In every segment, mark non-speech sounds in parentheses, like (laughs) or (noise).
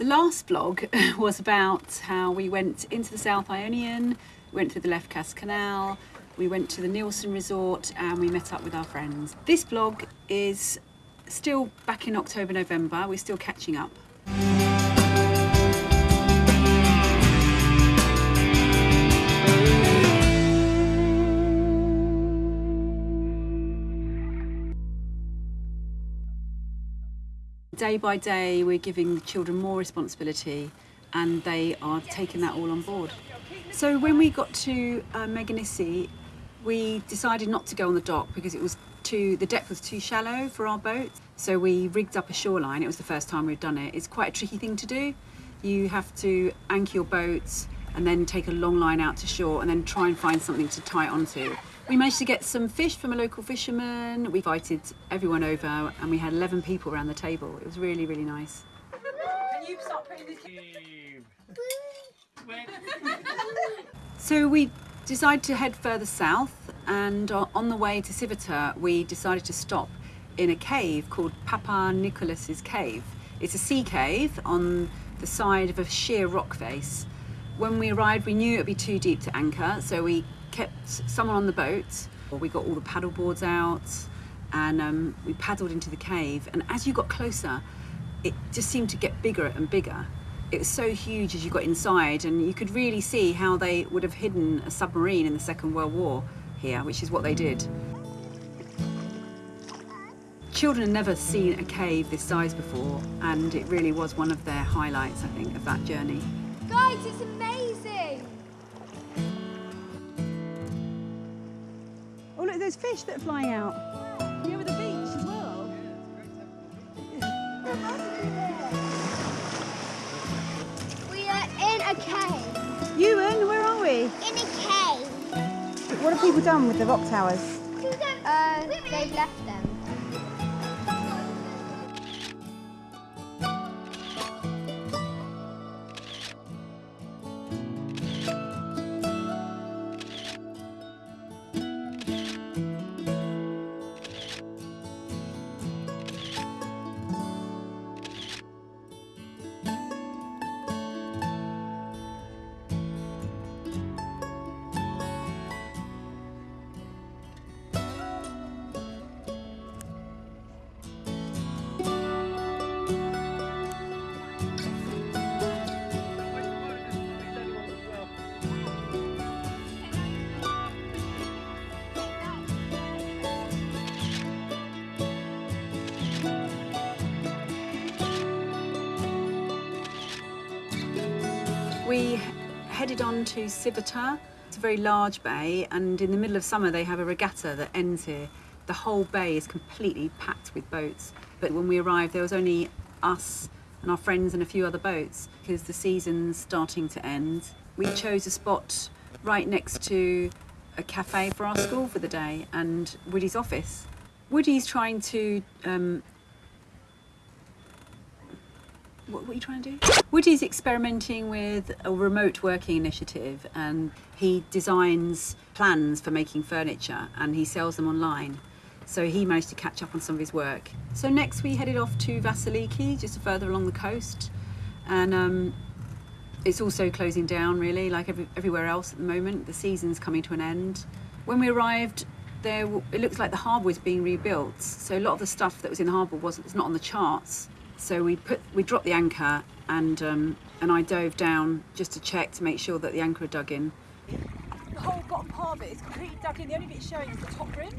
The last vlog (laughs) was about how we went into the South Ionian, went through the Lefkas Canal, we went to the Neilson Resort and we met up with our friends. This vlog is still back in October, November, we're still catching up. Day by day, we're giving the children more responsibility and they are taking that all on board. So when we got to uh, Meganisi, we decided not to go on the dock because it was too, the depth was too shallow for our boat. So we rigged up a shoreline. It was the first time we'd done it. It's quite a tricky thing to do. You have to anchor your boat and then take a long line out to shore and then try and find something to tie onto. We managed to get some fish from a local fisherman. We invited everyone over and we had 11 people around the table. It was really, really nice. Can you stop putting this? So we decided to head further south and uh, on the way to Sivota we decided to stop in a cave called Papa Nicholas's Cave. It's a sea cave on the side of a sheer rock face. When we arrived we knew it would be too deep to anchor so we kept someone on the boat. We got all the paddle boards out and um, we paddled into the cave and as you got closer it just seemed to get bigger and bigger it was so huge as you got inside and you could really see how they would have hidden a submarine in the Second World War here, which is what they did. Children had never seen a cave this size before and it really was one of their highlights, I think, of that journey. Guys, it's amazing! Look, there's fish that are flying out. You over the beach as well. We are in a cave. Ewan, where are we? In a cave. What have people done with the rock towers? Uh, they've left them. We headed on to Sivota. It's a very large bay, and in the middle of summer, they have a regatta that ends here. The whole bay is completely packed with boats. But when we arrived, there was only us and our friends and a few other boats because the season's starting to end. We chose a spot right next to a cafe for our school for the day and Woody's office. Woody's trying to um, what, are you trying to do? Woody's experimenting with a remote working initiative and he designs plans for making furniture and he sells them online. So he managed to catch up on some of his work. So next we headed off to Vasiliki, just further along the coast. And um, it's also closing down really, like every, everywhere else at the moment. The season's coming to an end. When we arrived, there it looks like the harbour was being rebuilt. So a lot of the stuff that was in the harbour wasn't it's not on the charts. So we put we dropped the anchor and um, and I dove down just to check to make sure that the anchor had dug in. The whole bottom part of it is completely dug in. The only bit showing is the top rim.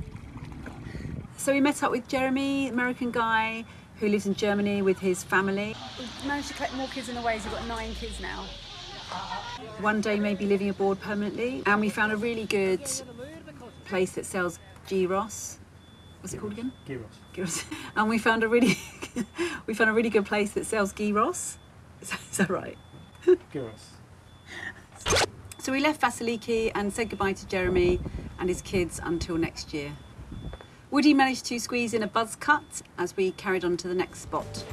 So we met up with Jeremy, American guy who lives in Germany with his family. We've managed to collect more kids in the ways. We've got nine kids now. One day maybe living abroad permanently. And we found a really good place that sells gyros. What's it called again? Gyros. Gyros. (laughs) And we found a really (laughs) we found a really good place that sells gyros. Is that, (laughs) is that right? Gyros. So we left Vasiliki and said goodbye to Jeremy and his kids until next year. Woody managed to squeeze in a buzz cut as we carried on to the next spot.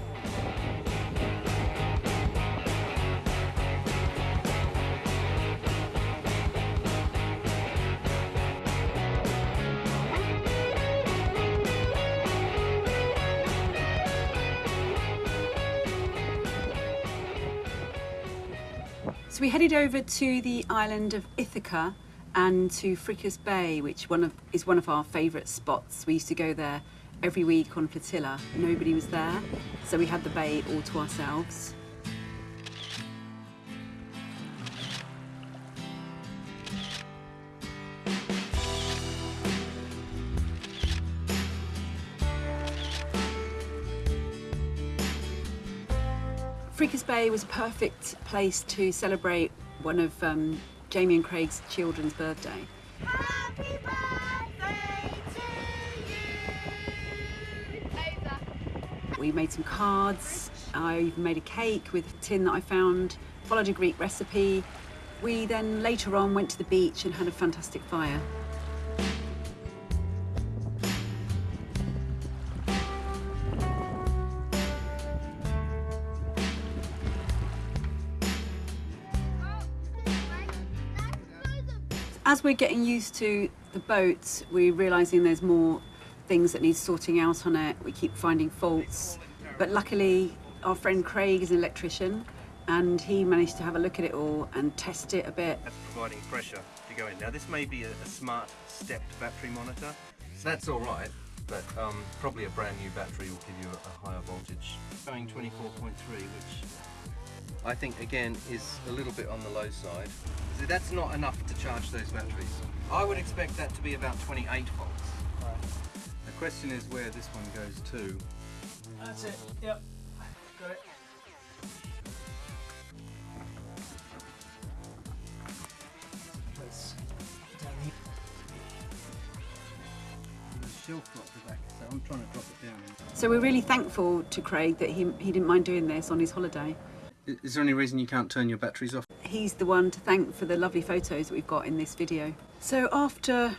So we headed over to the island of Ithaca and to Frikes Bay, which one of, is one of our favourite spots. We used to go there every week on flotilla. Nobody was there, so we had the bay all to ourselves. Frikes Bay was a perfect place to celebrate one of um, Jamie and Craig's children's birthday. Happy birthday to you. Over. We made some cards. I even made a cake with a tin that I found, followed a Greek recipe. We then later on went to the beach and had a fantastic fire. As we're getting used to the boat, we're realising there's more things that need sorting out on it. We keep finding faults. But luckily, our friend Craig is an electrician and he managed to have a look at it all and test it a bit. That's providing pressure to go in. Now this may be a, a smart stepped battery monitor. That's all right, but um, probably a brand new battery will give you a, a higher voltage. Going 24.3, which I think again is a little bit on the low side. So that's not enough to charge those batteries. I would expect that to be about 28 volts. The question is where this one goes to. That's it. Yep. Got it. Place down here. the shelf got the back, so I'm trying to drop it down. So we're really thankful to Craig that he, he didn't mind doing this on his holiday. Is there any reason you can't turn your batteries off? He's the one to thank for the lovely photos we've got in this video. So after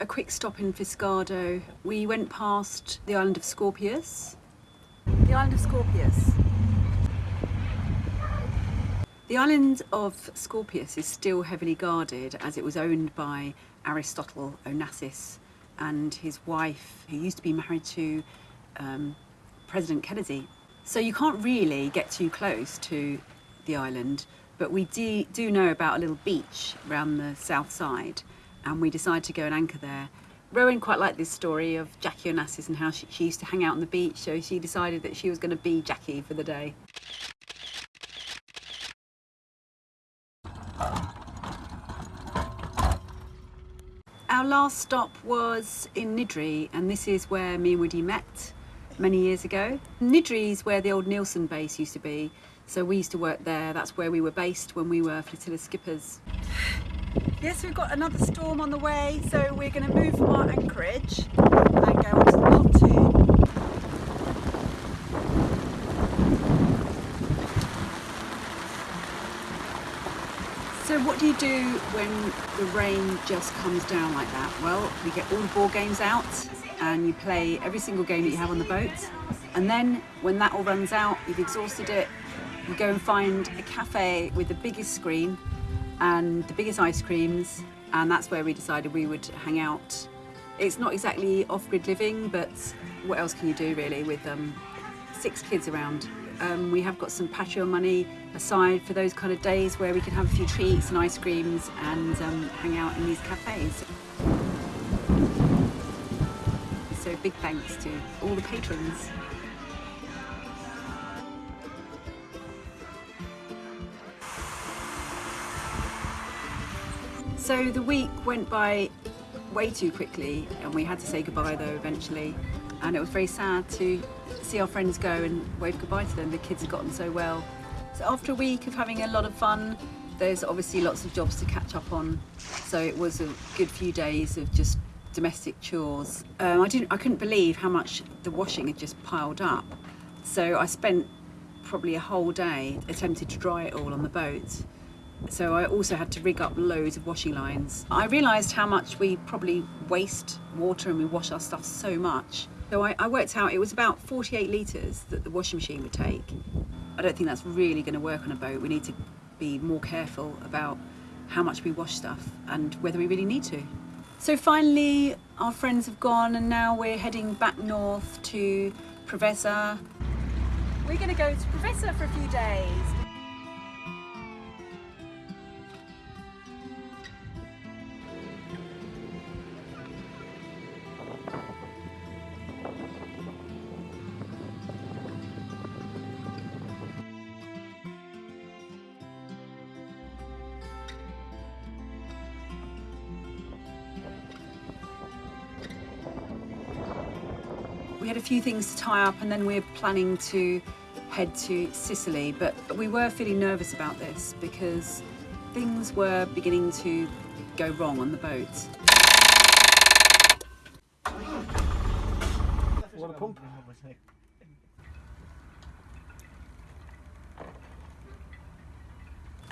a quick stop in Fiscardo, we went past the island of Skorpios. The island of Skorpios. The island of Skorpios is still heavily guarded as it was owned by Aristotle Onassis and his wife, who used to be married to um, President Kennedy. So you can't really get too close to the island, but we do, do know about a little beach around the south side, and we decided to go and anchor there. Rowan quite liked this story of Jackie Onassis and how she, she used to hang out on the beach, so she decided that she was going to be Jackie for the day. Our last stop was in Nidri, and this is where me and Woody met many years ago. Nidri is where the old Neilson base used to be, so we used to work there. That's where we were based when we were flotilla skippers. (sighs) Yes, we've got another storm on the way, so we're going to move from our anchorage and go onto the pontoon. So what do you do when the rain just comes down like that? Well, we get all the board games out and you play every single game that you have on the boat. And then when that all runs out, you've exhausted it, you go and find a cafe with the biggest screen and the biggest ice creams and that's where we decided we would hang out. It's not exactly off-grid living, but what else can you do really with um, six kids around? Um, we have got some Patreon money aside for those kind of days where we can have a few treats and ice creams and um, hang out in these cafes. So big thanks to all the patrons. So the week went by way too quickly and we had to say goodbye though eventually and it was very sad to see our friends go and wave goodbye to them. The kids had gotten so well. So after a week of having a lot of fun, there's obviously lots of jobs to catch up on. So it was a good few days of just domestic chores. Um, I didn't, I couldn't believe how much the washing had just piled up. So I spent probably a whole day attempting to dry it all on the boat. So I also had to rig up loads of washing lines. I realised how much we probably waste water and we wash our stuff so much. So I, I worked out it was about 48 litres that the washing machine would take. I don't think that's really going to work on a boat. We need to be more careful about how much we wash stuff and whether we really need to. So finally, our friends have gone and now we're heading back north to Preveza. We're going to go to Preveza for a few days. Had a few things to tie up, and then we're planning to head to Sicily. But we were feeling nervous about this because things were beginning to go wrong on the boat. Water pump.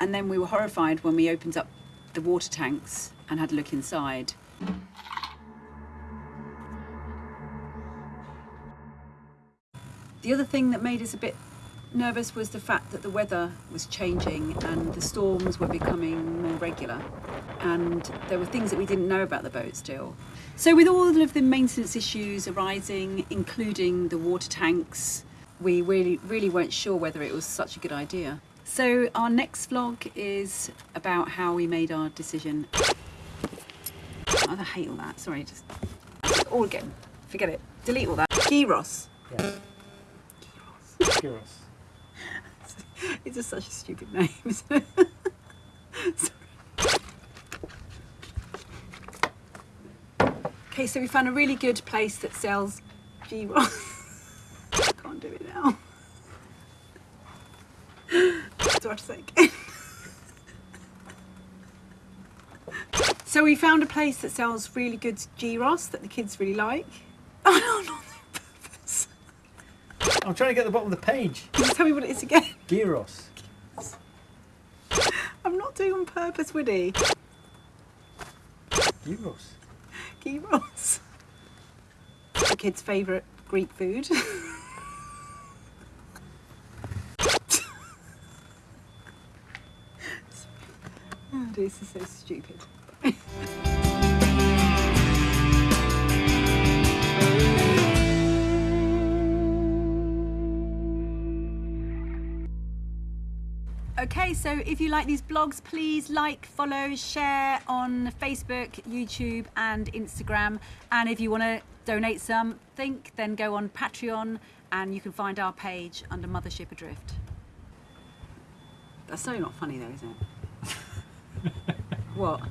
And then we were horrified when we opened up the water tanks and had a look inside. The other thing that made us a bit nervous was the fact that the weather was changing and the storms were becoming more regular. And there were things that we didn't know about the boat still. So, with all of the maintenance issues arising, including the water tanks, we really, really weren't sure whether it was such a good idea. So, our next vlog is about how we made our decision. Oh, I hate all that. Sorry, just all again. Forget it. Delete all that. Gyros. Yeah. Gyros. It's just such a stupid name. (laughs) Okay, so we found a really good place that sells gyros. (laughs) I can't do it now. Do I say? (laughs) So we found a place that sells really good gyros that the kids really like. Oh no, purpose. I'm trying to get the bottom of the page. Can you tell me what it is again? Gyros. (laughs) I'm not doing on purpose, Woody. Gyros. Gyros. The kids' favourite Greek food. (laughs) oh, this is so stupid. Okay, so if you like these blogs, please like, follow, share on Facebook, YouTube, and Instagram. And if you want to donate something, then go on Patreon and you can find our page under Mothership Adrift. That's so not funny, though, is it? (laughs) what?